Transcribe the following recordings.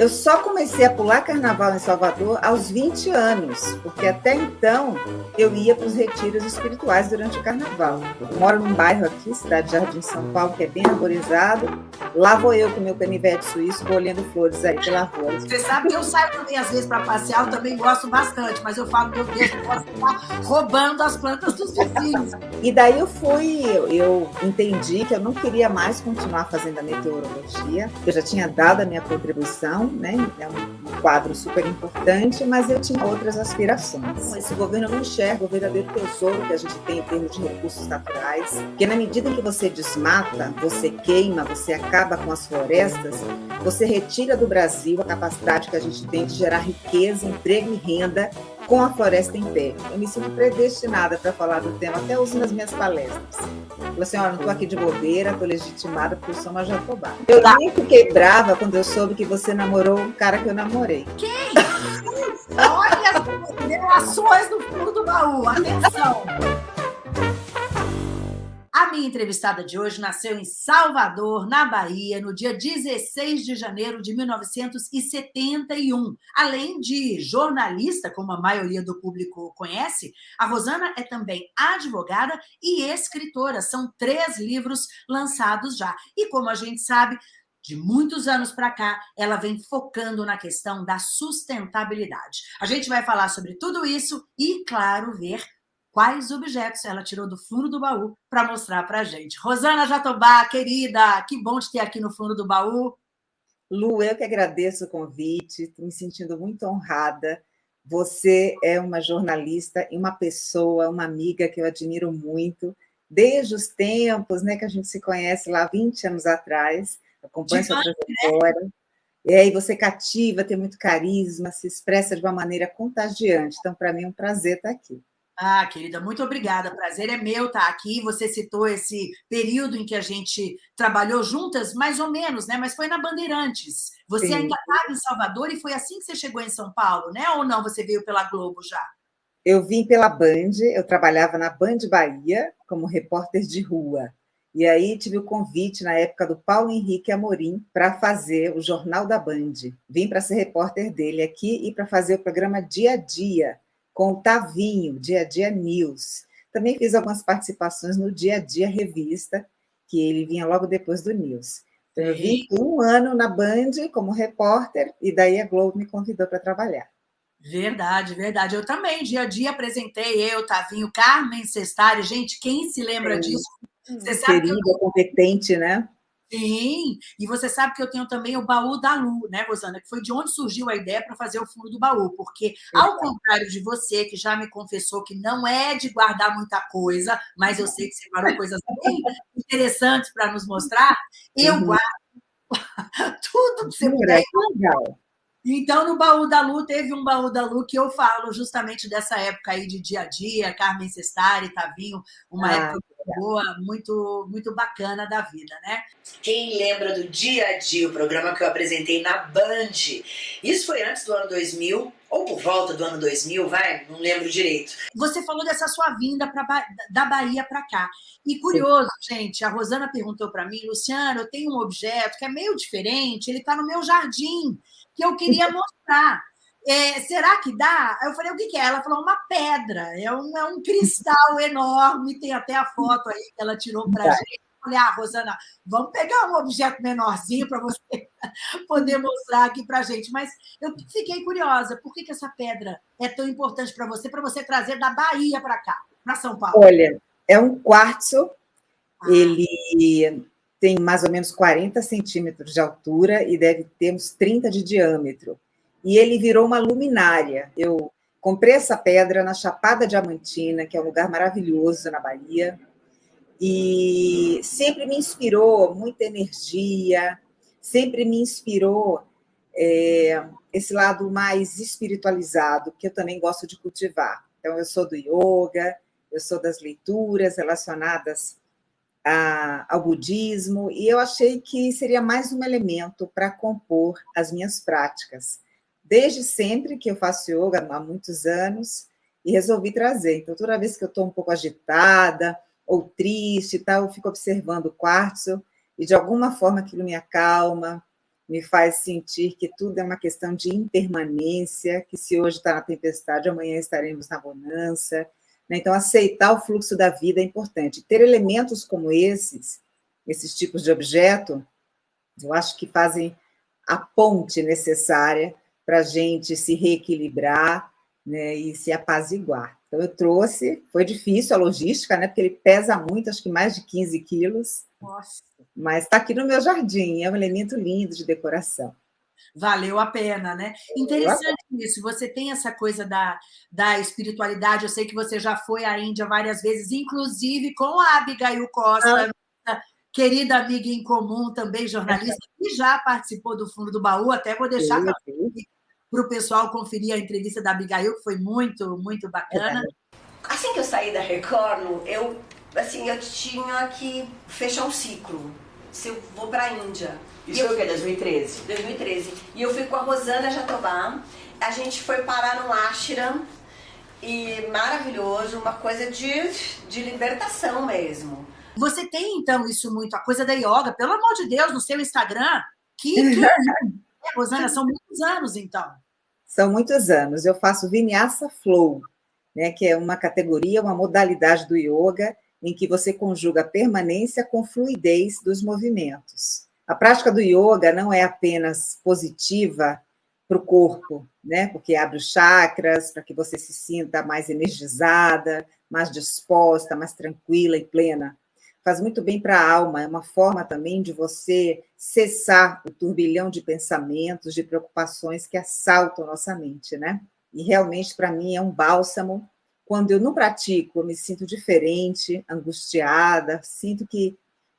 Eu só comecei a pular carnaval em Salvador aos 20 anos, porque até então eu ia para os retiros espirituais durante o carnaval. Eu moro num bairro aqui, cidade de Jardim São Paulo, que é bem arborizado. Lá vou eu com meu canivete suíço colhendo flores aí pela rua. Você sabe que eu saio também às vezes para passear, eu também gosto bastante, mas eu falo, meu Deus, não posso estar roubando as plantas dos vizinhos. E daí eu fui, eu, eu entendi que eu não queria mais continuar fazendo a meteorologia, eu já tinha dado a minha contribuição né? É um quadro super importante, mas eu tinha outras aspirações. Esse governo não enxerga o verdadeiro tesouro que a gente tem em termos de recursos naturais, porque na medida em que você desmata, você queima, você acaba com as florestas, você retira do Brasil a capacidade que a gente tem de gerar riqueza, emprego e renda com a floresta em pé. Eu me sinto predestinada para falar do tema, até uso nas minhas palestras. Falei assim, olha, não estou aqui de bobeira, estou legitimada porque eu sou uma jatobá. Eu nem fiquei brava quando eu soube que você namorou um cara que eu namorei. Quem? olha as revelações no fundo do baú, atenção! A minha entrevistada de hoje nasceu em Salvador, na Bahia, no dia 16 de janeiro de 1971. Além de jornalista, como a maioria do público conhece, a Rosana é também advogada e escritora. São três livros lançados já. E como a gente sabe, de muitos anos para cá, ela vem focando na questão da sustentabilidade. A gente vai falar sobre tudo isso e, claro, ver quais objetos ela tirou do fundo do baú para mostrar para a gente. Rosana Jatobá, querida, que bom te ter aqui no fundo do baú. Lu, eu que agradeço o convite, estou me sentindo muito honrada. Você é uma jornalista e uma pessoa, uma amiga que eu admiro muito, desde os tempos né, que a gente se conhece lá 20 anos atrás, acompanho sua né? trajetória. Né? E aí você cativa, tem muito carisma, se expressa de uma maneira contagiante. Então, para mim, é um prazer estar aqui. Ah, querida, muito obrigada. Prazer é meu estar aqui. Você citou esse período em que a gente trabalhou juntas, mais ou menos, né? Mas foi na Bandeirantes. Você Sim. ainda estava em Salvador e foi assim que você chegou em São Paulo, né? Ou não? Você veio pela Globo já? Eu vim pela Band, eu trabalhava na Band Bahia como repórter de rua. E aí tive o convite na época do Paulo Henrique Amorim para fazer o Jornal da Band. Vim para ser repórter dele aqui e para fazer o programa Dia a Dia, com o Tavinho, Dia a Dia News. Também fiz algumas participações no Dia a Dia Revista, que ele vinha logo depois do News. Então, eu vim um ano na Band como repórter, e daí a Globo me convidou para trabalhar. Verdade, verdade. Eu também, dia a dia, apresentei eu, Tavinho, Carmen Cestari. Gente, quem se lembra é. disso? Você sabe Querida, eu... competente, né? Sim, e você sabe que eu tenho também o baú da Lu, né, Rosana? Que foi de onde surgiu a ideia para fazer o fundo do baú, porque, ao contrário de você, que já me confessou que não é de guardar muita coisa, mas eu sei que separou coisas bem interessantes para nos mostrar, eu uhum. guardo tudo que você puder. Legal. Então, no baú da Lu, teve um baú da Lu que eu falo justamente dessa época aí de dia a dia, Carmen Cestari, Tavinho, uma ah, época boa, muito, muito bacana da vida, né? Quem lembra do Dia a Dia, o programa que eu apresentei na Band? Isso foi antes do ano 2000, ou por volta do ano 2000, vai? Não lembro direito. Você falou dessa sua vinda pra, da Bahia para cá. E curioso, Sim. gente, a Rosana perguntou para mim, Luciano, eu tenho um objeto que é meio diferente, ele está no meu jardim que eu queria mostrar. É, será que dá? Eu falei, o que, que, é? Ela falou, uma pedra, é um, é um cristal enorme, tem até a foto aí que ela tirou para a gente. Eu falei, ah, Rosana, vamos pegar um objeto menorzinho para você poder mostrar aqui para a gente. Mas eu fiquei curiosa, por que, que essa pedra é tão importante para você, para você trazer da Bahia para cá, para São Paulo? Olha, é um quartzo, ah. ele tem mais ou menos 40 centímetros de altura e deve ter uns 30 de diâmetro. E ele virou uma luminária. Eu comprei essa pedra na Chapada Diamantina, que é um lugar maravilhoso na Bahia, e sempre me inspirou muita energia, sempre me inspirou é, esse lado mais espiritualizado, que eu também gosto de cultivar. Então, eu sou do yoga, eu sou das leituras relacionadas a, ao budismo, e eu achei que seria mais um elemento para compor as minhas práticas. Desde sempre que eu faço yoga, há muitos anos, e resolvi trazer. Então, toda vez que eu estou um pouco agitada ou triste, tal, eu fico observando o quartzo, e de alguma forma aquilo me acalma, me faz sentir que tudo é uma questão de impermanência, que se hoje está na tempestade, amanhã estaremos na bonança. Né? Então, aceitar o fluxo da vida é importante. Ter elementos como esses, esses tipos de objeto, eu acho que fazem a ponte necessária para a gente se reequilibrar né, e se apaziguar. Então, eu trouxe, foi difícil a logística, né, porque ele pesa muito, acho que mais de 15 quilos. Nossa. Mas está aqui no meu jardim, é um elemento lindo de decoração. Valeu a pena, né? Interessante isso. Você tem essa coisa da, da espiritualidade. Eu sei que você já foi à Índia várias vezes, inclusive com a Abigail Costa, ah. Querida amiga em comum, também jornalista, que já participou do Fundo do Baú. Até vou deixar para o pessoal conferir a entrevista da Abigail, que foi muito, muito bacana. Assim que eu saí da Record, eu, assim, eu tinha que fechar um ciclo. Se eu vou para a Índia. Isso foi o quê? 2013? 2013. E eu fui com a Rosana Jatobá. A gente foi parar no ashram. E maravilhoso, uma coisa de, de libertação mesmo. Você tem, então, isso muito, a coisa da yoga, pelo amor de Deus, no seu Instagram. Que, que É, Rosana, são muitos anos, então. São muitos anos. Eu faço Vinyasa Flow, né, que é uma categoria, uma modalidade do yoga em que você conjuga a permanência com fluidez dos movimentos. A prática do yoga não é apenas positiva para o corpo, né? Porque abre os chakras para que você se sinta mais energizada, mais disposta, mais tranquila e plena faz muito bem para a alma, é uma forma também de você cessar o turbilhão de pensamentos, de preocupações que assaltam nossa mente, né? E realmente, para mim, é um bálsamo. Quando eu não pratico, eu me sinto diferente, angustiada, sinto que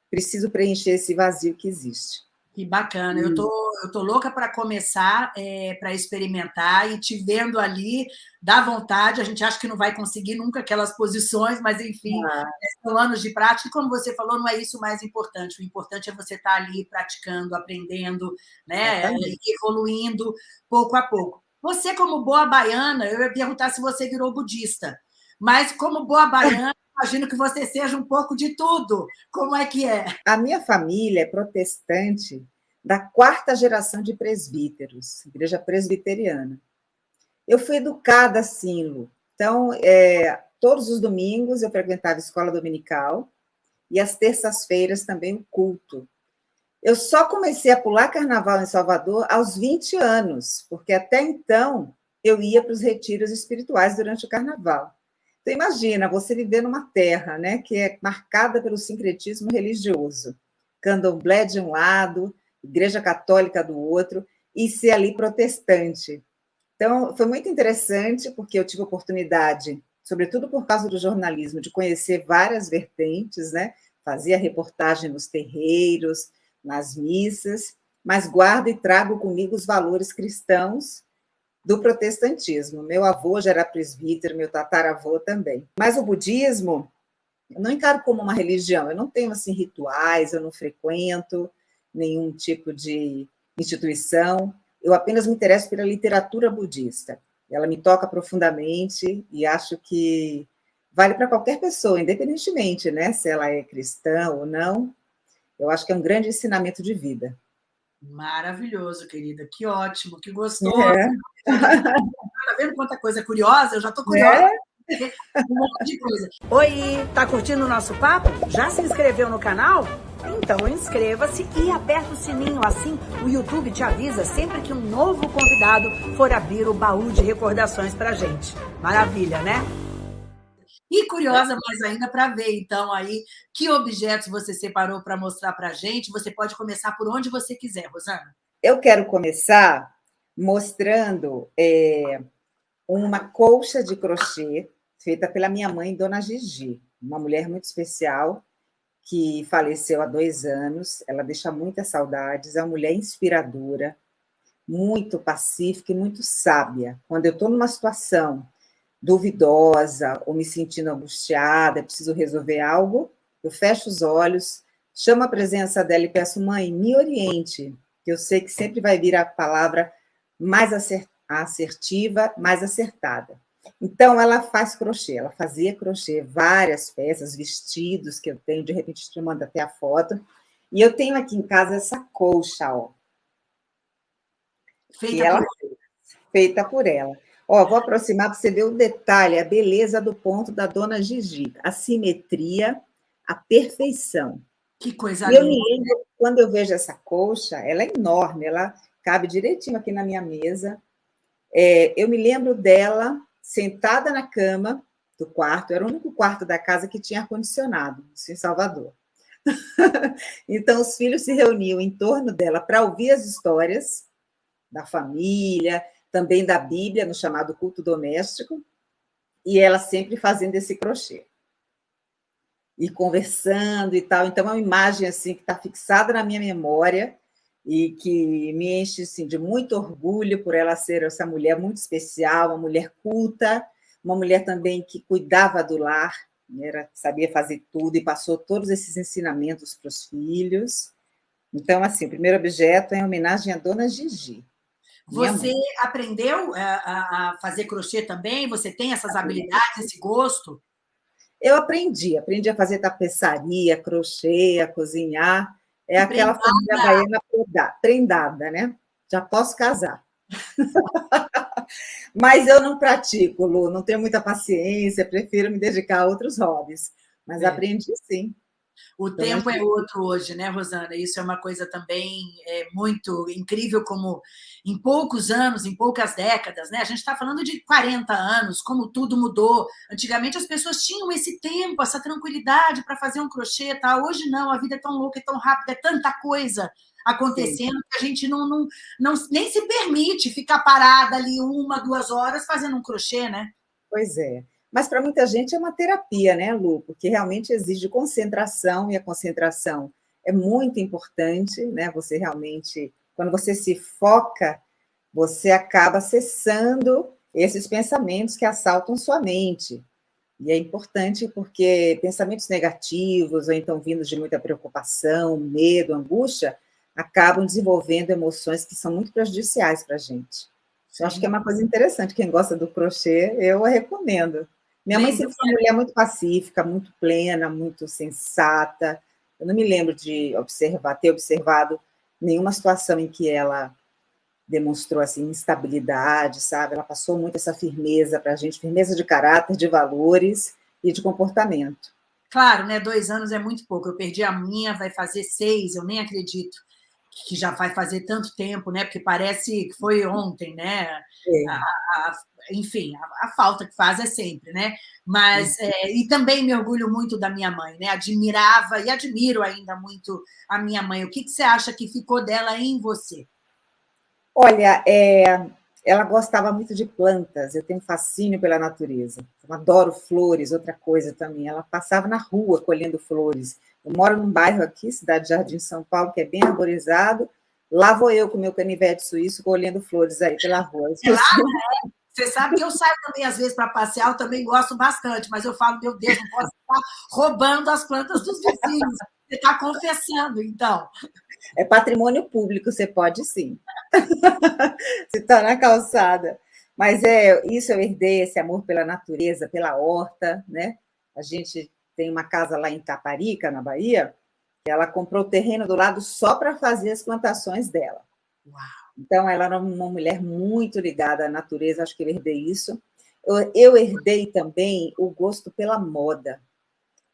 preciso preencher esse vazio que existe. Que bacana, eu tô, eu tô louca para começar, é, para experimentar e te vendo ali, dá vontade, a gente acha que não vai conseguir nunca aquelas posições, mas enfim, ah. É, são anos de prática, e como você falou, não é isso o mais importante, o importante é você estar tá ali praticando, aprendendo, né, é, evoluindo pouco a pouco. Você, como boa baiana, eu ia perguntar se você virou budista, mas como boa baiana, imagino que você seja um pouco de tudo. Como é que é? A minha família é protestante da quarta geração de presbíteros, igreja presbiteriana. Eu fui educada assim, Lu. Então, é, todos os domingos eu frequentava escola dominical e às terças-feiras também o culto. Eu só comecei a pular carnaval em Salvador aos 20 anos, porque até então eu ia para os retiros espirituais durante o carnaval. Então, imagina você viver numa terra né, que é marcada pelo sincretismo religioso, candomblé de um lado, igreja católica do outro, e ser ali protestante. Então, foi muito interessante, porque eu tive oportunidade, sobretudo por causa do jornalismo, de conhecer várias vertentes, né? Fazia reportagem nos terreiros, nas missas, mas guardo e trago comigo os valores cristãos do protestantismo. Meu avô já era presbítero, meu tataravô também. Mas o budismo, eu não encaro como uma religião, eu não tenho assim rituais, eu não frequento nenhum tipo de instituição, eu apenas me interesso pela literatura budista. Ela me toca profundamente e acho que vale para qualquer pessoa, independentemente, né, se ela é cristã ou não. Eu acho que é um grande ensinamento de vida. Maravilhoso, querida. Que ótimo, que gostoso. É. Tá vendo quanta coisa curiosa? Eu já estou curiosa. É. Um monte de coisa. Oi, tá curtindo o nosso papo? Já se inscreveu no canal? Então inscreva-se e aperta o sininho, assim o YouTube te avisa sempre que um novo convidado for abrir o baú de recordações pra gente. Maravilha, né? E curiosa mais ainda para ver, então, aí, que objetos você separou para mostrar para a gente. Você pode começar por onde você quiser, Rosana. Eu quero começar mostrando é, uma colcha de crochê feita pela minha mãe, Dona Gigi, uma mulher muito especial que faleceu há dois anos. Ela deixa muitas saudades, é uma mulher inspiradora, muito pacífica e muito sábia. Quando eu estou numa situação duvidosa ou me sentindo angustiada, preciso resolver algo, eu fecho os olhos, chamo a presença dela e peço, mãe, me oriente, que eu sei que sempre vai vir a palavra mais assertiva, mais acertada. Então, ela faz crochê, ela fazia crochê, várias peças, vestidos que eu tenho, de repente te mando até a foto. E eu tenho aqui em casa essa colcha, ó. Feita ela por... feita por ela. Ó, vou aproximar para você ver o detalhe, a beleza do ponto da dona Gigi, a simetria, a perfeição. Que coisa e linda. Eu me lembro, quando eu vejo essa colcha, ela é enorme, ela cabe direitinho aqui na minha mesa. É, eu me lembro dela sentada na cama do quarto, era o único quarto da casa que tinha ar-condicionado, em Salvador. então, os filhos se reuniam em torno dela para ouvir as histórias da família, também da Bíblia, no chamado culto doméstico, e ela sempre fazendo esse crochê. E conversando e tal. Então, é uma imagem assim que está fixada na minha memória e que me enche assim, de muito orgulho por ela ser essa mulher muito especial, uma mulher culta, uma mulher também que cuidava do lar, né, era, sabia fazer tudo e passou todos esses ensinamentos para os filhos. Então, assim, o primeiro objeto é em homenagem à dona Gigi. Você aprendeu eh, a, a, fazer crochê também? Você tem essas habilidades, esse gosto? Eu aprendi, aprendi a fazer tapeçaria, crochê, a cozinhar. É aquela família baiana prendada, né? Já posso casar. Mas eu não pratico, Lu, não tenho muita paciência, prefiro me dedicar a outros hobbies. Mas é. aprendi sim. O então, tempo é outro hoje, né, Rosana? Isso é uma coisa também é, muito incrível, como em poucos anos, em poucas décadas, né? A gente está falando de 40 anos, como tudo mudou. Antigamente as pessoas tinham esse tempo, essa tranquilidade para fazer um crochê, tá? Hoje não, a vida é tão louca, é tão rápida, é tanta coisa acontecendo Sim. que a gente não, não, não nem se permite ficar parada ali uma, duas horas fazendo um crochê, né? Pois é. Mas para muita gente é uma terapia, né, Lu? Porque realmente exige concentração e a concentração é muito importante, né? Você realmente, quando você se foca, você acaba cessando esses pensamentos que assaltam sua mente. E é importante porque pensamentos negativos, ou então vindos de muita preocupação, medo, angústia, acabam desenvolvendo emoções que são muito prejudiciais para a gente. Eu acho que é uma coisa interessante. Quem gosta do crochê, eu recomendo. Minha mãe sempre foi uma mulher muito pacífica, muito plena, muito sensata. Eu não me lembro de observar, ter observado nenhuma situação em que ela demonstrou assim instabilidade, sabe? Ela passou muito essa firmeza para a gente, firmeza de caráter, de valores e de comportamento. Claro, né? Dois anos é muito pouco. Eu perdi a minha, vai fazer seis, eu nem acredito que já vai fazer tanto tempo, né? Porque parece que foi ontem, né? É. A, a, enfim, a, a, falta que faz é sempre, né? Mas é, e também me orgulho muito da minha mãe, né? Admirava e admiro ainda muito a minha mãe. O que, que você acha que ficou dela em você? Olha, é, ela gostava muito de plantas. Eu tenho fascínio pela natureza. Eu adoro flores. Outra coisa também, ela passava na rua colhendo flores. Eu moro num bairro aqui, Cidade Jardim, São Paulo, que é bem arborizado. Lá vou eu com meu canivete suíço colhendo flores aí pela rua. É lá, né? Você sabe que eu saio também, às vezes, para passear, eu também gosto bastante, mas eu falo, meu Deus, não posso estar roubando as plantas dos vizinhos. Você está confessando, então. É patrimônio público, você pode sim. você está na calçada. Mas é isso eu herdei, esse amor pela natureza, pela horta, né? A gente tem uma casa lá em Taparica, na Bahia, que ela comprou o terreno do lado só para fazer as plantações dela. Uau! Então, ela era uma mulher muito ligada à natureza, acho que eu herdei isso. Eu, eu herdei também o gosto pela moda.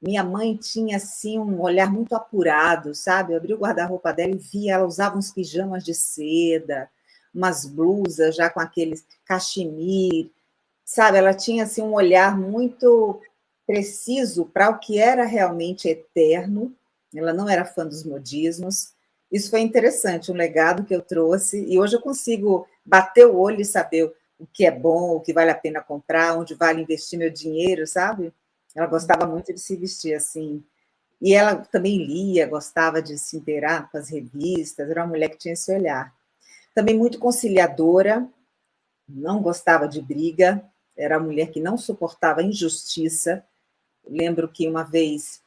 Minha mãe tinha, assim, um olhar muito apurado, sabe? Eu abri o guarda-roupa dela e via, ela usava uns pijamas de seda, umas blusas já com aqueles cachemir, sabe? Ela tinha, assim, um olhar muito preciso para o que era realmente eterno. Ela não era fã dos modismos, isso foi interessante, um legado que eu trouxe, e hoje eu consigo bater o olho e saber o que é bom, o que vale a pena comprar, onde vale investir meu dinheiro, sabe? Ela gostava muito de se vestir assim. E ela também lia, gostava de se inteirar com as revistas, era uma mulher que tinha esse olhar. Também muito conciliadora, não gostava de briga, era uma mulher que não suportava injustiça. Lembro que uma vez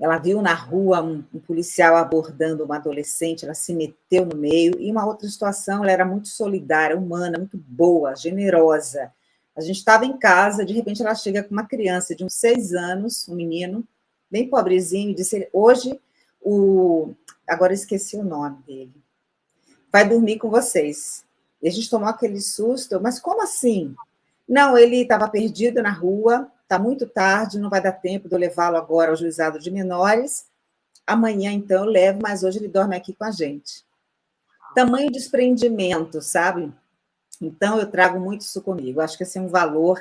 ela viu na rua um, um, policial abordando uma adolescente, ela se meteu no meio, e uma outra situação, ela era muito solidária, humana, muito boa, generosa. A gente estava em casa, de repente ela chega com uma criança de uns seis anos, um menino, bem pobrezinho, e disse, hoje, o... agora esqueci o nome dele, vai dormir com vocês. E a gente tomou aquele susto, mas como assim? Não, ele estava perdido na rua, está muito tarde, não vai dar tempo de eu levá-lo agora ao juizado de menores. Amanhã, então, eu levo, mas hoje ele dorme aqui com a gente. Tamanho desprendimento, sabe? Então, eu trago muito isso comigo. Acho que esse é um valor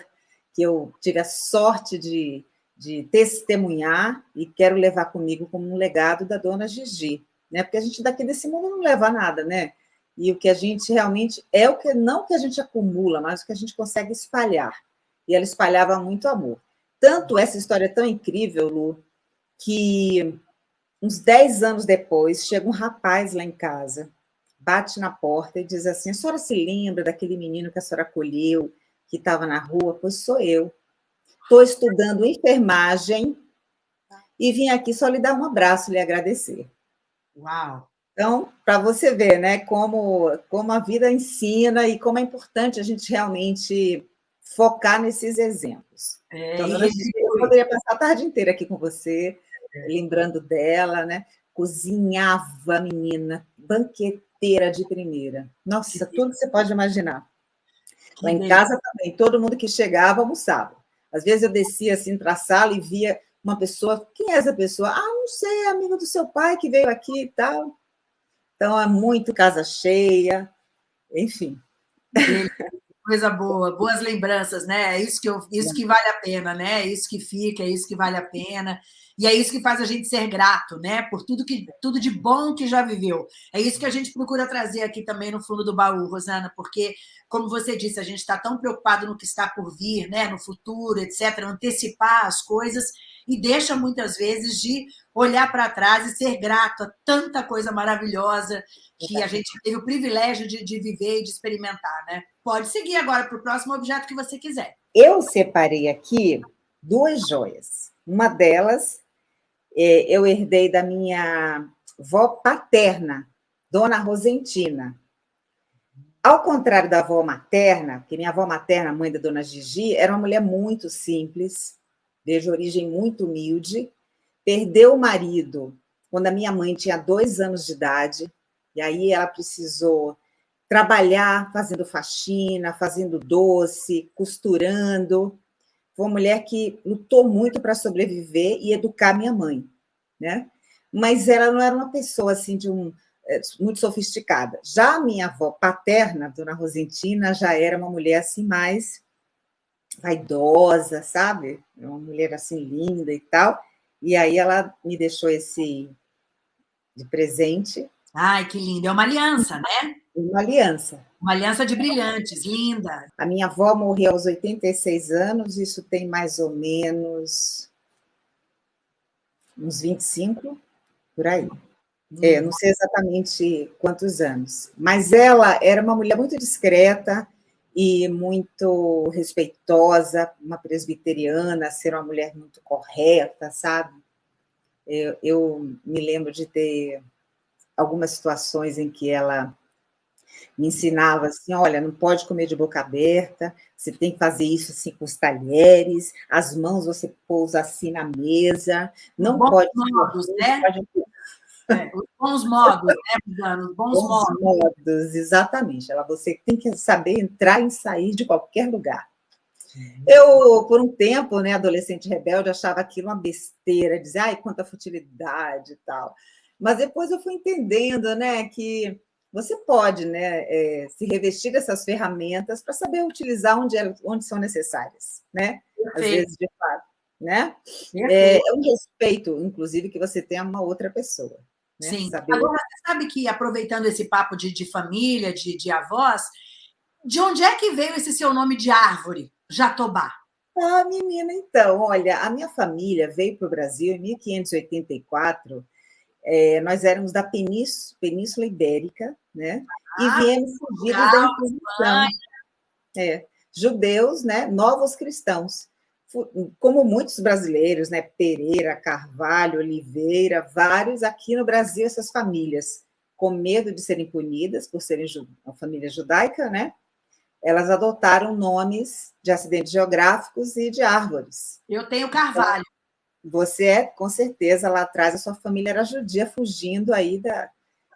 que eu tive a sorte de, de testemunhar e quero levar comigo como um legado da dona Gigi, né? Porque a gente daqui desse mundo não leva nada, né? E o que a gente realmente é o que não que a gente acumula, mas o que a gente consegue espalhar. E ela espalhava muito amor. Tanto essa história é tão incrível, Lu, que uns 10 anos depois chega um rapaz lá em casa, bate na porta e diz assim: a senhora se lembra daquele menino que a senhora acolheu, que estava na rua? Pois sou eu. Estou estudando enfermagem e vim aqui só lhe dar um abraço, lhe agradecer. Uau! Então, para você ver, né, como, como a vida ensina e como é importante a gente realmente focar nesses exemplos. É, então, eu poderia passar a tarde inteira aqui com você, é. lembrando dela, né? Cozinhava, menina, banqueteira de primeira. Nossa, tudo que você pode imaginar. Lá em casa também, todo mundo que chegava almoçava. Às vezes eu descia assim para a sala e via uma pessoa, quem é essa pessoa? Ah, não sei, é amigo do seu pai que veio aqui e tal. Então, é muito casa cheia, enfim. Coisa boa, boas lembranças, né? É isso que, eu, isso que vale a pena, né? É isso que fica, é isso que vale a pena. E é isso que faz a gente ser grato, né? Por tudo, que, tudo de bom que já viveu. É isso que a gente procura trazer aqui também no fundo do baú, Rosana, porque, como você disse, a gente está tão preocupado no que está por vir, né? no futuro, etc., antecipar as coisas e deixa muitas vezes de olhar para trás e ser grato a tanta coisa maravilhosa que a gente teve o privilégio de, de viver e de experimentar, né? Pode seguir agora para o próximo objeto que você quiser. Eu separei aqui duas joias. Uma delas eu herdei da minha avó paterna, Dona Rosentina. Ao contrário da avó materna, porque minha avó materna, mãe da Dona Gigi, era uma mulher muito simples, de origem muito humilde, perdeu o marido quando a minha mãe tinha dois anos de idade, e aí ela precisou trabalhar fazendo faxina, fazendo doce, costurando, foi uma mulher que lutou muito para sobreviver e educar minha mãe, né? Mas ela não era uma pessoa assim de um é, muito sofisticada. Já a minha avó paterna, Dona Rosentina, já era uma mulher assim mais vaidosa, sabe? Uma mulher assim linda e tal. E aí ela me deixou esse de presente. Ai, que lindo! É uma aliança, né? Uma aliança. Uma aliança de brilhantes, linda. A minha avó morreu aos 86 anos, isso tem mais ou menos uns 25, por aí. Hum. É, não sei exatamente quantos anos. Mas ela era uma mulher muito discreta e muito respeitosa, uma presbiteriana, ser uma mulher muito correta, sabe? Eu, eu me lembro de ter algumas situações em que ela me ensinava assim, olha, não pode comer de boca aberta, você tem que fazer isso assim com os talheres, as mãos você pousa assim na mesa, não bons pode... Modos, né? Pode... É, os bons modos, né, Os bons, bons modos. modos. Exatamente. Ela, você tem que saber entrar e sair de qualquer lugar. Uhum. Eu, por um tempo, né, adolescente rebelde, achava aquilo uma besteira, dizia, ai, quanta futilidade e tal. Mas depois eu fui entendendo, né, que você pode né, é, se revestir dessas ferramentas para saber utilizar onde, é, onde são necessárias, né? Às vezes, de fato. Né? É, é, um respeito, inclusive, que você tem a uma outra pessoa. Né? Sim. Saber... Agora, você sabe que, aproveitando esse papo de, de família, de, de avós, de onde é que veio esse seu nome de árvore, Jatobá? Ah, menina, então, olha, a minha família veio para o Brasil em 1584 é, nós éramos da Península, Península Ibérica, né? Ah, e viemos fugidos da Inquisição. É, judeus, né? Novos cristãos. Como muitos brasileiros, né? Pereira, Carvalho, Oliveira, vários aqui no Brasil, essas famílias, com medo de serem punidas por serem uma família judaica, né? Elas adotaram nomes de acidentes geográficos e de árvores. Eu tenho Carvalho. Você é, com certeza, lá atrás, a sua família era judia fugindo aí da.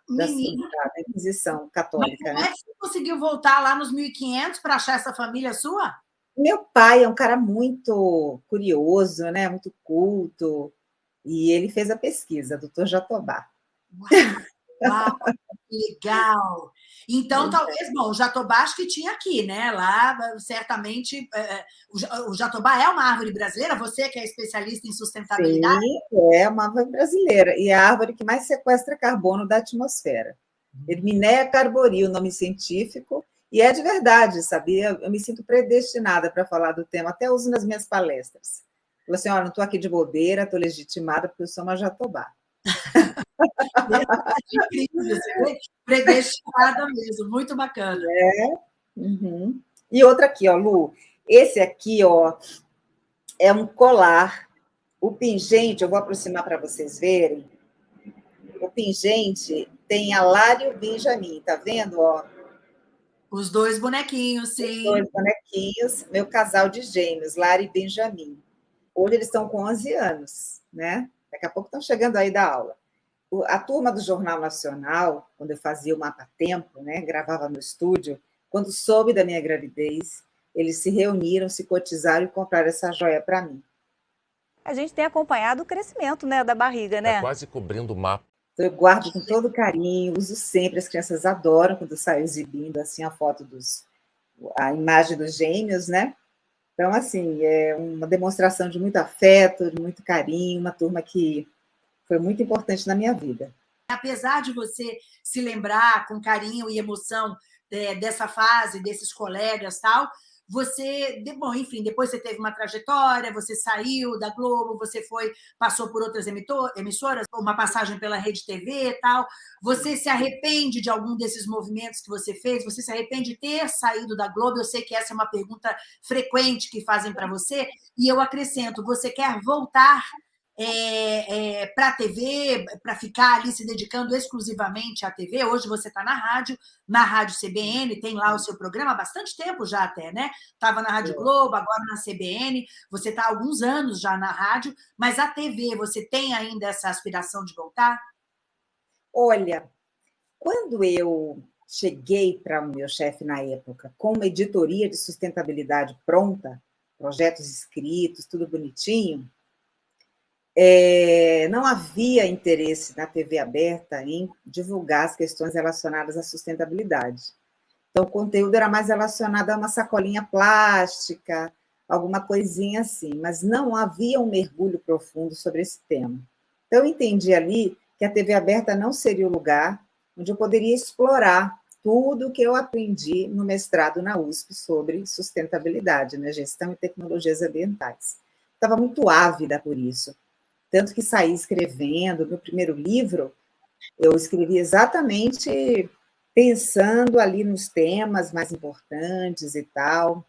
da, da Inquisição Católica. Mas como né? é que você conseguiu voltar lá nos 1500 para achar essa família sua? Meu pai é um cara muito curioso, né? muito culto, e ele fez a pesquisa, doutor Jatobá. Uau, legal! Então, talvez, bom, o jatobá acho que tinha aqui, né? Lá, certamente, é, o jatobá é uma árvore brasileira? Você que é especialista em sustentabilidade? Sim, é uma árvore brasileira, e é a árvore que mais sequestra carbono da atmosfera. Erminéia carboril, nome científico, e é de verdade, sabia? Eu me sinto predestinada para falar do tema, até uso nas minhas palestras. Falei assim, olha, não estou aqui de bobeira, estou legitimada porque eu sou uma jatobá. Incrível, você predestinada mesmo, muito bacana. É. Uhum. E outra aqui, ó, Lu. Esse aqui, ó, é um colar. O pingente, eu vou aproximar para vocês verem. O pingente tem Alário Benjamin, tá vendo, ó? Os dois bonequinhos, sim. Os dois bonequinhos, meu casal de gêmeos, Lara e Benjamin. Hoje eles estão com 11 anos, né? Daqui a pouco estão chegando aí da aula. A turma do Jornal Nacional, quando eu fazia o Mapa Tempo, né, gravava no estúdio, quando soube da minha gravidez, eles se reuniram, se cotizaram e compraram essa joia para mim. A gente tem acompanhado o crescimento né, da barriga, né? Tá quase cobrindo o mapa. Então, eu guardo com todo carinho, uso sempre, as crianças adoram quando saio exibindo assim a foto dos a imagem dos gêmeos, né? Então, assim, é uma demonstração de muito afeto, de muito carinho, uma turma que foi muito importante na minha vida. Apesar de você se lembrar com carinho e emoção é, dessa fase, desses colegas tal, você, bom, enfim, depois você teve uma trajetória, você saiu da Globo, você foi, passou por outras emissoras, uma passagem pela Rede TV e tal. Você se arrepende de algum desses movimentos que você fez? Você se arrepende de ter saído da Globo? Eu sei que essa é uma pergunta frequente que fazem para você, e eu acrescento: você quer voltar é, é, para a TV, para ficar ali se dedicando exclusivamente à TV. Hoje você está na rádio, na Rádio CBN, tem lá o seu programa há bastante tempo já até, né? Estava na Rádio Globo, agora na CBN, você está há alguns anos já na rádio, mas a TV, você tem ainda essa aspiração de voltar? Olha, quando eu cheguei para o meu chefe na época com uma editoria de sustentabilidade pronta, projetos escritos, tudo bonitinho, é, não havia interesse na TV aberta em divulgar as questões relacionadas à sustentabilidade. Então, o conteúdo era mais relacionado a uma sacolinha plástica, alguma coisinha assim, mas não havia um mergulho profundo sobre esse tema. Então, eu entendi ali que a TV aberta não seria o lugar onde eu poderia explorar tudo o que eu aprendi no mestrado na USP sobre sustentabilidade, né, gestão e tecnologias ambientais. Estava muito ávida por isso. Tanto que saí escrevendo, meu primeiro livro, eu escrevi exatamente pensando ali nos temas mais importantes e tal.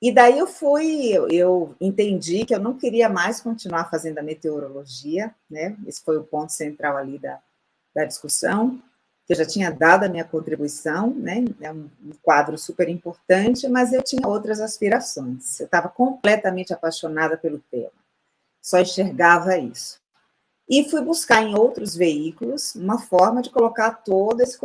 E daí eu fui, eu entendi que eu não queria mais continuar fazendo a meteorologia, né? Esse foi o ponto central ali da, da discussão, que eu já tinha dado a minha contribuição, né? É um, um quadro super importante, mas eu tinha outras aspirações. Eu estava completamente apaixonada pelo tema só enxergava isso. E fui buscar em outros veículos uma forma de colocar todo esse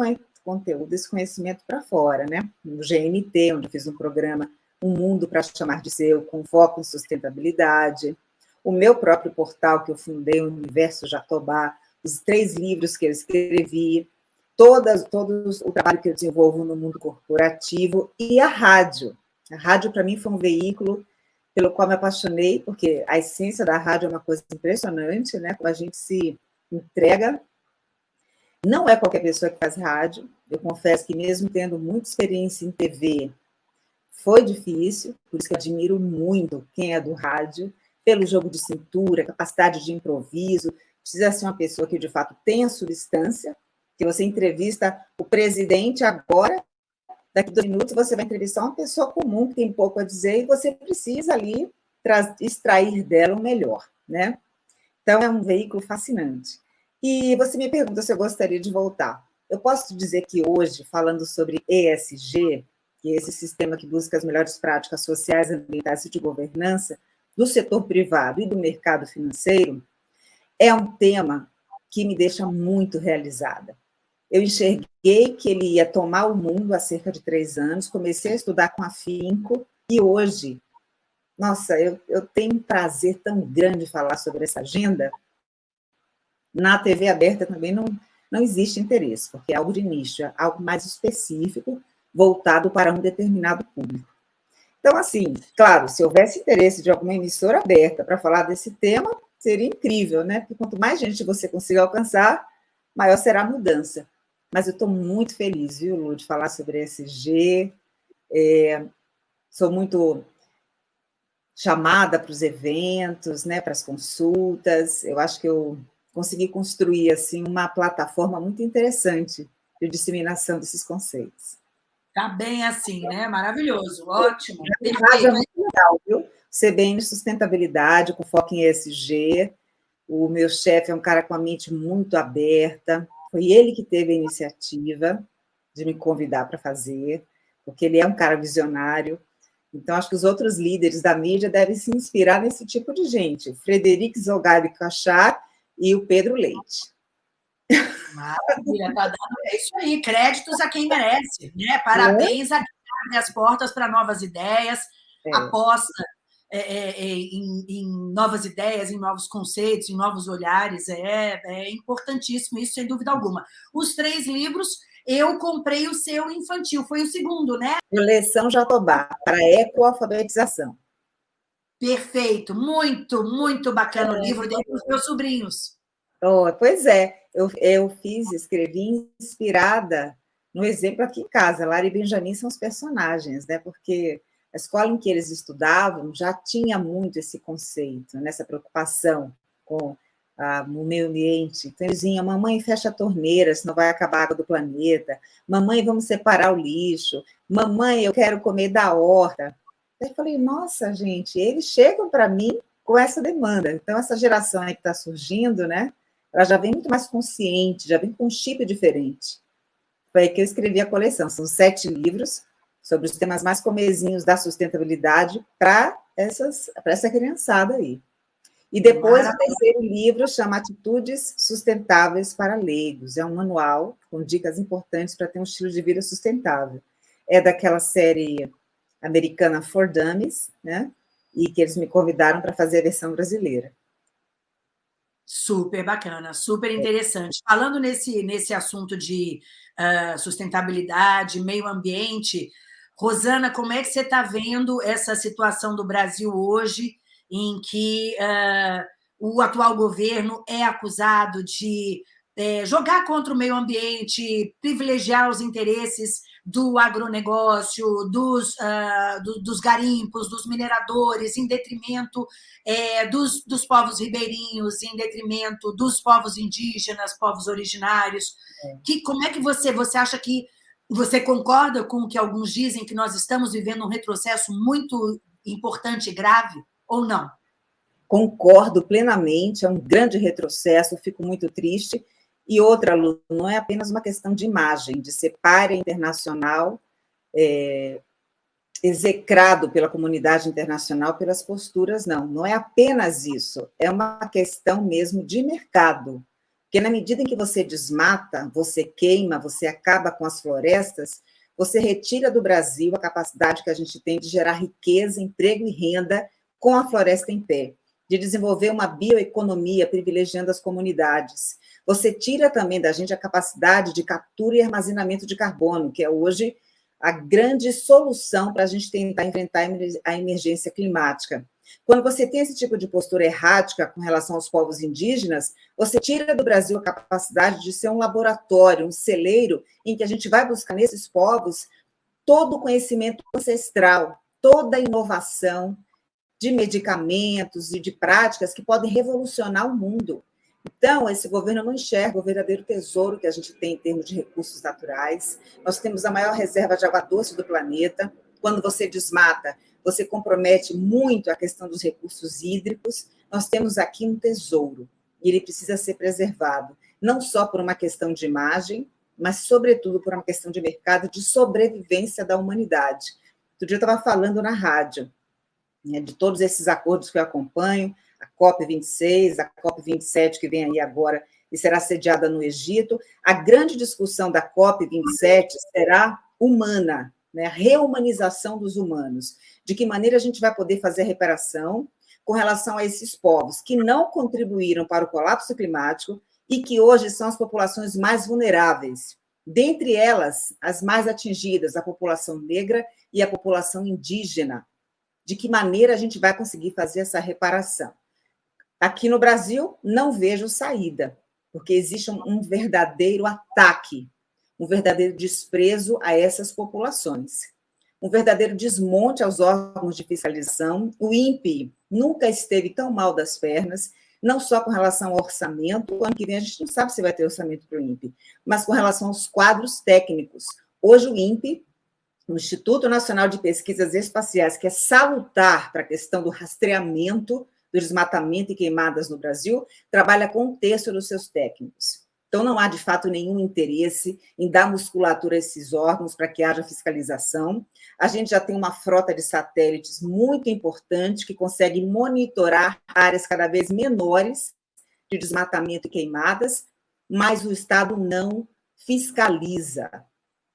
conteúdo, esse conhecimento para fora, né? No GNT, onde fiz um programa Um Mundo para Chamar de Seu, com foco em sustentabilidade. O meu próprio portal que eu fundei, o Universo Jatobá, os três livros que eu escrevi, todas, todos o trabalho que eu desenvolvo no mundo corporativo e a rádio. A rádio, para mim, foi um veículo pelo qual me apaixonei, porque a essência da rádio é uma coisa impressionante, né? Como a gente se entrega. Não é qualquer pessoa que faz rádio. Eu confesso que, mesmo tendo muita experiência em TV, foi difícil, por isso que admiro muito quem é do rádio, pelo jogo de cintura, capacidade de improviso. Precisa ser uma pessoa que, de fato, tenha substância, que você entrevista o presidente agora Daqui a dois minutos você vai entrevistar uma pessoa comum que tem pouco a dizer e você precisa ali extrair dela o melhor, né? Então, é um veículo fascinante. E você me pergunta se eu gostaria de voltar. Eu posso dizer que hoje, falando sobre ESG, que é esse sistema que busca as melhores práticas sociais, ambientais e de governança do setor privado e do mercado financeiro, é um tema que me deixa muito realizada. Eu enxerguei que ele ia tomar o mundo há cerca de três anos, comecei a estudar com afinco, e hoje, nossa, eu, eu tenho um prazer tão grande de falar sobre essa agenda. Na TV aberta também não, não existe interesse, porque é algo de nicho, é algo mais específico, voltado para um determinado público. Então, assim, claro, se houvesse interesse de alguma emissora aberta para falar desse tema, seria incrível, né? Porque quanto mais gente você consiga alcançar, maior será a mudança. Mas eu estou muito feliz, viu, Lu, de falar sobre ESG. É, sou muito chamada para os eventos, né, para as consultas. Eu acho que eu consegui construir assim uma plataforma muito interessante de disseminação desses conceitos. Tá bem assim, né? Maravilhoso, ótimo. É muito legal, viu? CBN Sustentabilidade, com foco em ESG. O meu chefe é um cara com a mente muito aberta, foi ele que teve a iniciativa de me convidar para fazer, porque ele é um cara visionário. Então, acho que os outros líderes da mídia devem se inspirar nesse tipo de gente. O Frederic Zogabi Cachar e o Pedro Leite. Maravilha, tá dando. É isso aí, créditos a quem merece, né? Parabéns é. a quem abre as portas para novas ideias, é. aposta é, é, é, em, em, novas ideias, em novos conceitos, em novos olhares. É, é importantíssimo isso, sem dúvida alguma. Os três livros, eu comprei o seu infantil, foi o segundo, né? Coleção Jatobá, para ecoalfabetização. Perfeito, muito, muito bacana o livro, dei para os meus sobrinhos. Oh, pois é, eu, eu fiz, escrevi inspirada no exemplo aqui em casa. Lara e Benjamin são os personagens, né? Porque a escola em que eles estudavam já tinha muito esse conceito, nessa né? preocupação com ah, o meio ambiente. Então, eles vinham, mamãe, fecha a torneira, senão vai acabar a água do planeta. Mamãe, vamos separar o lixo. Mamãe, eu quero comer da horta. Eu falei, nossa, gente, eles chegam para mim com essa demanda. Então, essa geração aí que está surgindo, né? Ela já vem muito mais consciente, já vem com um chip diferente. Foi aí que eu escrevi a coleção. São sete livros, sobre os temas mais comezinhos da sustentabilidade para essa criançada aí. E depois o terceiro livro chama Atitudes Sustentáveis para Leigos. É um manual com dicas importantes para ter um estilo de vida sustentável. É daquela série americana For Dummies, né? E que eles me convidaram para fazer a versão brasileira. Super bacana, super interessante. Falando nesse, nesse assunto de uh, sustentabilidade, meio ambiente, Rosana, como é que você está vendo essa situação do Brasil hoje, em que uh, o atual governo é acusado de é, jogar contra o meio ambiente, privilegiar os interesses do agronegócio, dos, uh, do, dos garimpos, dos mineradores, em detrimento é, dos, dos povos ribeirinhos, em detrimento dos povos indígenas, povos originários. É. Que, como é que você, você acha que você concorda com o que alguns dizem que nós estamos vivendo um retrocesso muito importante e grave, ou não? Concordo plenamente, é um grande retrocesso, fico muito triste. E outra, Lu, não é apenas uma questão de imagem, de ser párea internacional, é, execrado pela comunidade internacional pelas posturas, não. Não é apenas isso, é uma questão mesmo de mercado. Porque na medida em que você desmata, você queima, você acaba com as florestas, você retira do Brasil a capacidade que a gente tem de gerar riqueza, emprego e renda com a floresta em pé, de desenvolver uma bioeconomia privilegiando as comunidades. Você tira também da gente a capacidade de captura e armazenamento de carbono, que é hoje a grande solução para a gente tentar enfrentar a emergência climática. Quando você tem esse tipo de postura errática com relação aos povos indígenas, você tira do Brasil a capacidade de ser um laboratório, um celeiro, em que a gente vai buscar nesses povos todo o conhecimento ancestral, toda a inovação de medicamentos e de práticas que podem revolucionar o mundo. Então, esse governo não enxerga o verdadeiro tesouro que a gente tem em termos de recursos naturais. Nós temos a maior reserva de água doce do planeta. Quando você desmata, você compromete muito a questão dos recursos hídricos. Nós temos aqui um tesouro e ele precisa ser preservado, não só por uma questão de imagem, mas, sobretudo, por uma questão de mercado, de sobrevivência da humanidade. Outro dia eu estava falando na rádio né, de todos esses acordos que eu acompanho, a COP26, a COP27, que vem aí agora e será sediada no Egito. A grande discussão da COP27 será humana, né? reumanização dos humanos. De que maneira a gente vai poder fazer reparação com relação a esses povos que não contribuíram para o colapso climático e que hoje são as populações mais vulneráveis. Dentre elas, as mais atingidas, a população negra e a população indígena. De que maneira a gente vai conseguir fazer essa reparação? Aqui no Brasil, não vejo saída, porque existe um verdadeiro ataque, um verdadeiro desprezo a essas populações um verdadeiro desmonte aos órgãos de fiscalização. O INPE nunca esteve tão mal das pernas, não só com relação ao orçamento, ano que vem a gente não sabe se vai ter orçamento para o INPE, mas com relação aos quadros técnicos. Hoje o INPE, o Instituto Nacional de Pesquisas Espaciais, que é salutar para a questão do rastreamento do desmatamento e queimadas no Brasil, trabalha com um terço dos seus técnicos. Então, não há, de fato, nenhum interesse em dar musculatura a esses órgãos para que haja fiscalização. A gente já tem uma frota de satélites muito importante que consegue monitorar áreas cada vez menores de desmatamento e queimadas, mas o Estado não fiscaliza.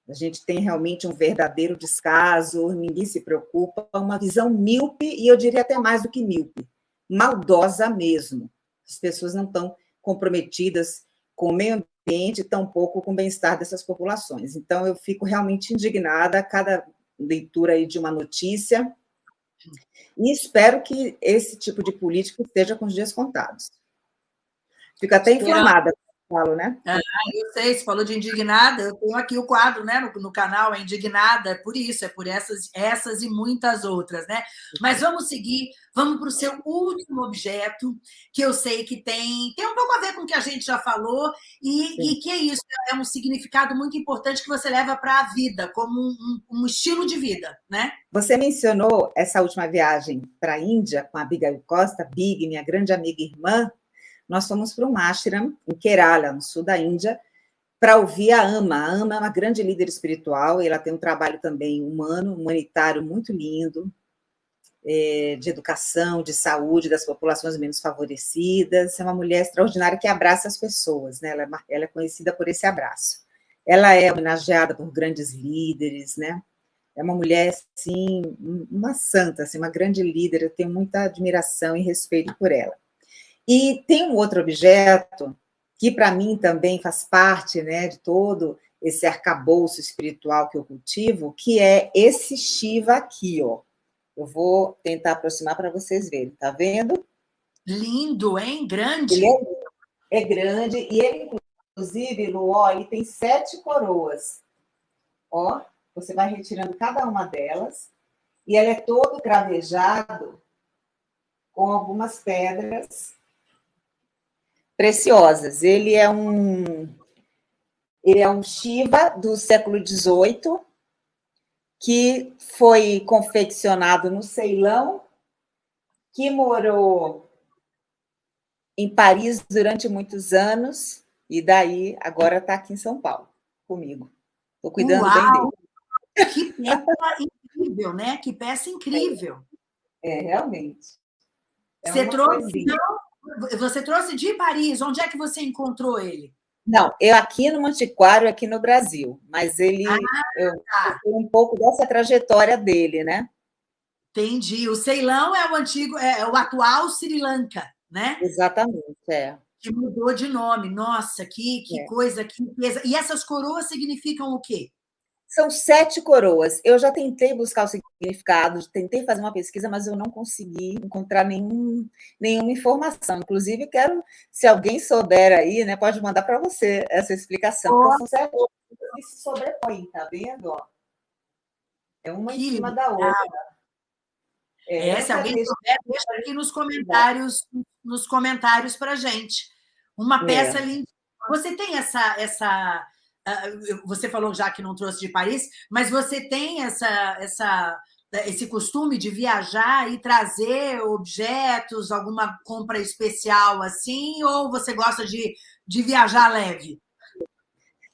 A gente tem realmente um verdadeiro descaso, ninguém se preocupa, uma visão míope, e eu diria até mais do que míope, maldosa mesmo. As pessoas não estão comprometidas com o meio ambiente, tampouco com o bem-estar dessas populações. Então, eu fico realmente indignada a cada leitura aí de uma notícia, e espero que esse tipo de política esteja com os dias contados. Fico até inflamada falo, né? Ah, eu sei, você falou de indignada, eu tenho aqui o quadro né, no, no canal, é indignada, é por isso, é por essas, essas e muitas outras, né? Mas vamos seguir, vamos para o seu último objeto, que eu sei que tem, tem um pouco a ver com o que a gente já falou, e, e que é isso, é um significado muito importante que você leva para a vida, como um, um, estilo de vida, né? Você mencionou essa última viagem para a Índia com a Abigail Costa, Big, minha grande amiga e irmã, nós fomos para um ashram em Kerala, no sul da Índia, para ouvir a Ama. A Ama é uma grande líder espiritual, e ela tem um trabalho também humano, humanitário muito lindo, é, de educação, de saúde das populações menos favorecidas. É uma mulher extraordinária que abraça as pessoas, né? ela, é, ela é conhecida por esse abraço. Ela é homenageada por grandes líderes, né? É uma mulher, assim, uma santa, assim, uma grande líder, eu tenho muita admiração e respeito por ela. E tem um outro objeto que, para mim, também faz parte né, de todo esse arcabouço espiritual que eu cultivo, que é esse Shiva aqui, ó. Eu vou tentar aproximar para vocês verem, tá vendo? Lindo, hein? Grande. É, é grande, e ele, inclusive, Lu, ó, ele tem sete coroas. Ó, você vai retirando cada uma delas, e ele é todo cravejado com algumas pedras preciosas. Ele é um ele é um Shiva do século XVIII que foi confeccionado no Ceilão, que morou em Paris durante muitos anos e daí agora está aqui em São Paulo comigo. Estou cuidando Uau! bem dele. Que peça incrível, né? Que peça incrível. É, realmente. É Você trouxe, não, você trouxe de Paris, onde é que você encontrou ele? Não, eu aqui no Mantiquário, aqui no Brasil, mas ele, ah, eu, tá. um pouco dessa trajetória dele, né? Entendi. O Ceilão é o antigo, é, é o atual Sri Lanka, né? Exatamente, é. Que mudou de nome. Nossa, que, que é. coisa, que pesa. E essas coroas significam o quê? São sete coroas. Eu já tentei buscar o significado, tentei fazer uma pesquisa, mas eu não consegui encontrar nenhum, nenhuma informação. Inclusive, quero, se alguém souber aí, né, pode mandar para você essa explicação. Oh. São sete que se sobrepõem, tá vendo? É uma que em cima da outra. É, é se alguém souber, deixa aqui nos comentários, nos comentários para gente. Uma é. peça é. linda. Você tem essa, essa você falou já que não trouxe de Paris, mas você tem essa, essa, esse costume de viajar e trazer objetos, alguma compra especial assim, ou você gosta de, de viajar leve?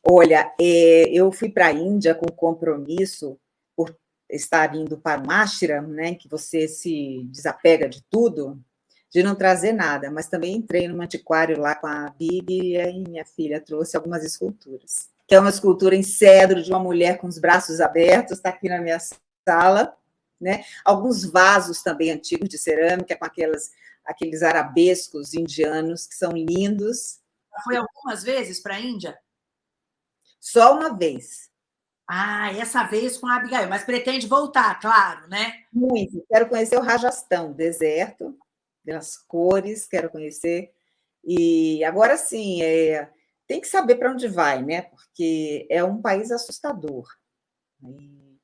Olha, é, eu fui para a Índia com compromisso por estar indo para um ashram, né, que você se desapega de tudo, de não trazer nada, mas também entrei no antiquário lá com a Bibi e aí minha filha trouxe algumas esculturas. Que é uma escultura em cedro de uma mulher com os braços abertos, está aqui na minha sala, né? Alguns vasos também antigos de cerâmica com aquelas, aqueles arabescos indianos que são lindos. Foi algumas vezes para a Índia? Só uma vez. Ah, essa vez com a Abigail, mas pretende voltar, claro, né? Muito. Quero conhecer o Rajastão, deserto, pelas cores, quero conhecer. E agora sim, é, tem que saber para onde vai, né? Porque é um país assustador. E,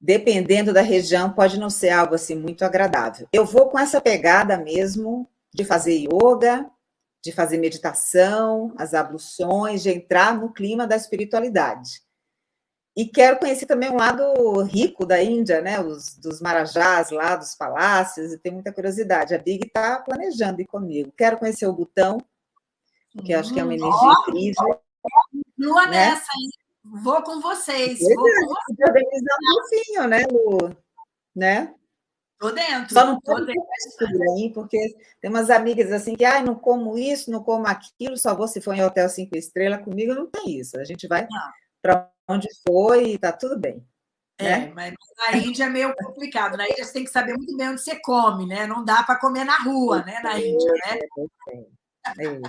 dependendo da região, pode não ser algo assim muito agradável. Eu vou com essa pegada mesmo de fazer yoga, de fazer meditação, as abluções, de entrar no clima da espiritualidade. E quero conhecer também um lado rico da Índia, né? Os, dos marajás lá, dos palácios, e tenho muita curiosidade. A Big está planejando ir comigo. Quero conhecer o Butão, que eu acho que é uma energia oh, incrível. Lua né? nessa, hein? Vou com vocês. Pois vou é, com vocês. organizar um pouquinho, né, Lu? Né? Tô dentro. Só não pode mistura, hein? Porque tem umas amigas assim que, ah, não como isso, não como aquilo, só vou se for em hotel cinco estrelas. Comigo não tem isso. A gente vai para onde foi e está tudo bem. É, né? mas na Índia é meio complicado. Na Índia você tem que saber muito bem onde você come, né? Não dá para comer na rua, né? Na Índia, né? É, é.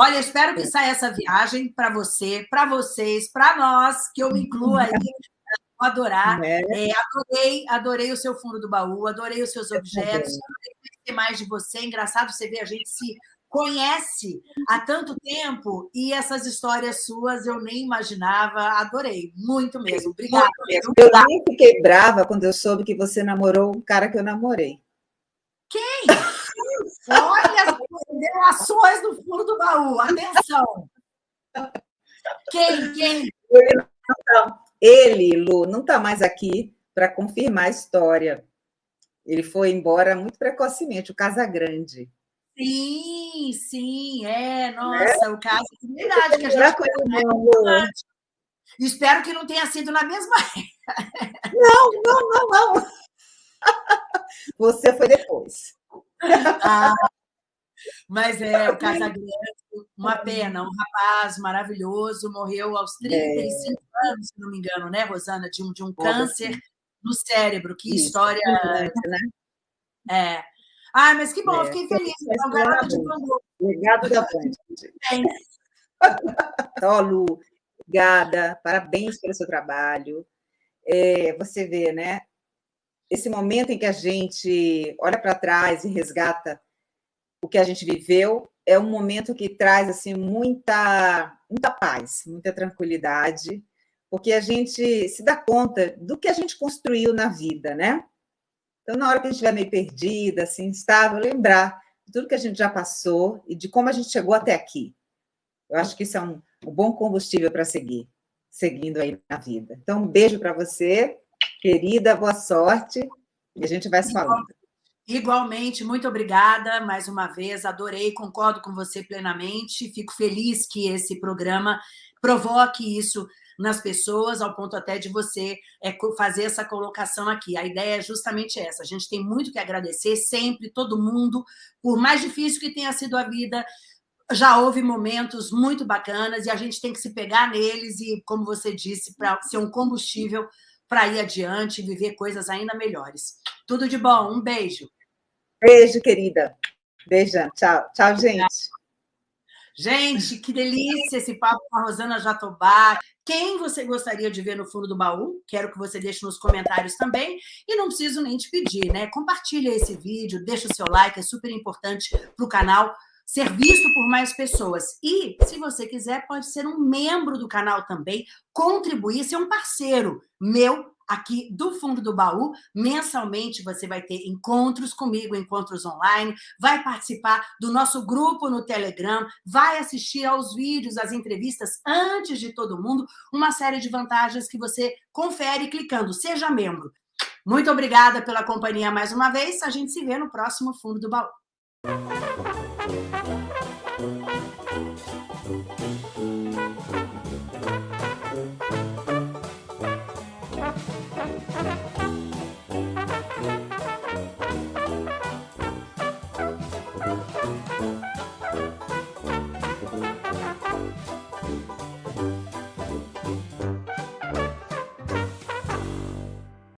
Olha, espero que saia essa viagem para você, para vocês, para nós, que eu me incluo aí. Vou adorar. É. É, adorei, adorei o seu fundo do baú, adorei os seus objetos, adorei conhecer mais de você. Engraçado você ver a gente se conhece há tanto tempo e essas histórias suas eu nem imaginava, adorei, muito mesmo. Obrigada. Eu nem fiquei brava quando eu soube que você namorou um cara que eu namorei. Quem? Olha, revelações do fundo do baú, atenção. Quem? Quem? Ele, Lu, não está mais aqui para confirmar a história. Ele foi embora muito precocemente, o Casagrande. Sim, sim, é, nossa, é? o caso de verdade que a gente Espero que não tenha sido na mesma Não, não, não, não. Você foi depois. Ah, mas é, o Casagrande, uma pena, um rapaz maravilhoso, morreu aos 35 é. anos, se não me engano, né, Rosana, de um, de um câncer no cérebro. Que Isso, história. Né? É. Ai, mas que bom, é, fiquei feliz. Então, garota de Legado da Band. Ó, Lu, obrigada, parabéns pelo seu trabalho. É, você vê, né? Esse momento em que a gente olha para trás e resgata o que a gente viveu, é um momento que traz assim muita, muita paz, muita tranquilidade, porque a gente se dá conta do que a gente construiu na vida, né? Então, na hora que a gente estiver meio perdida, assim, instável, lembrar de tudo que a gente já passou e de como a gente chegou até aqui. Eu acho que isso é um, um bom combustível para seguir, seguindo aí na vida. Então, um beijo para você, querida, boa sorte, e a gente vai se falando. Igualmente, muito obrigada mais uma vez, adorei, concordo com você plenamente, fico feliz que esse programa provoque isso nas pessoas, ao ponto até de você é, fazer essa colocação aqui. A ideia é justamente essa. A gente tem muito que agradecer sempre, todo mundo, por mais difícil que tenha sido a vida, já houve momentos muito bacanas e a gente tem que se pegar neles e, como você disse, para ser um combustível para ir adiante e viver coisas ainda melhores. Tudo de bom, um beijo. Beijo, querida. Beijão, tchau. Tchau, gente. Gente, que delícia esse papo com a Rosana Jatobá. Quem você gostaria de ver no fundo do baú? Quero que você deixe nos comentários também. E não preciso nem te pedir, né? Compartilha esse vídeo, deixa o seu like, é super importante para o canal ser visto por mais pessoas. E, se você quiser, pode ser um membro do canal também, contribuir, ser um parceiro meu aqui do fundo do baú. Mensalmente você vai ter encontros comigo, encontros online, vai participar do nosso grupo no Telegram, vai assistir aos vídeos, às entrevistas antes de todo mundo, uma série de vantagens que você confere clicando. Seja membro. Muito obrigada pela companhia mais uma vez. A gente se vê no próximo Fundo do Baú.